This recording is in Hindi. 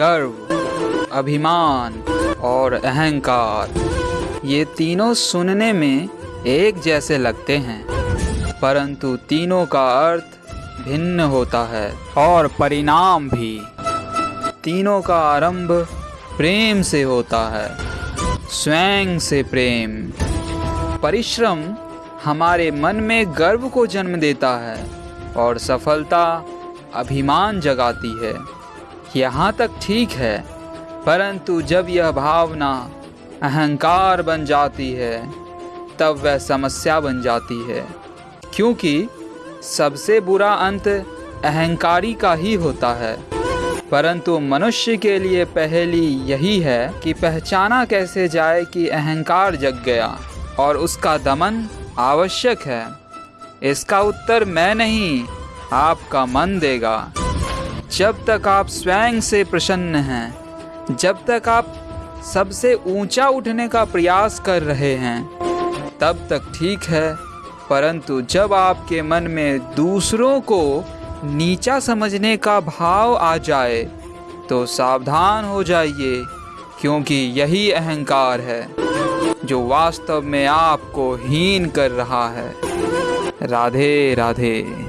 गर्व, अभिमान और अहंकार, ये तीनों सुनने में एक जैसे लगते हैं। परंतु तीनों का अर्थ भिन्न होता है और परिणाम भी। तीनों का आरंभ प्रेम से होता है, स्वयं से प्रेम। परिश्रम हमारे मन में गर्व को जन्म देता है और सफलता अभिमान जगाती है। यहाँ तक ठीक है, परंतु जब यह भावना अहंकार बन जाती है, तब वह समस्या बन जाती है, क्योंकि सबसे बुरा अंत अहंकारी का ही होता है। परंतु मनुष्य के लिए पहली यही है कि पहचाना कैसे जाए कि अहंकार जग गया और उसका दमन आवश्यक है। इसका उत्तर मैं नहीं, आपका मन देगा। जब तक आप स्वयं से प्रसन्न हैं, जब तक आप सबसे ऊँचा उठने का प्रयास कर रहे हैं, तब तक ठीक है। परंतु जब आपके मन में दूसरों को नीचा समझने का भाव आ जाए तो सावधान हो जाइए, क्योंकि यही अहंकार है, जो वास्तव में आपको हीन कर रहा है। राधे राधे।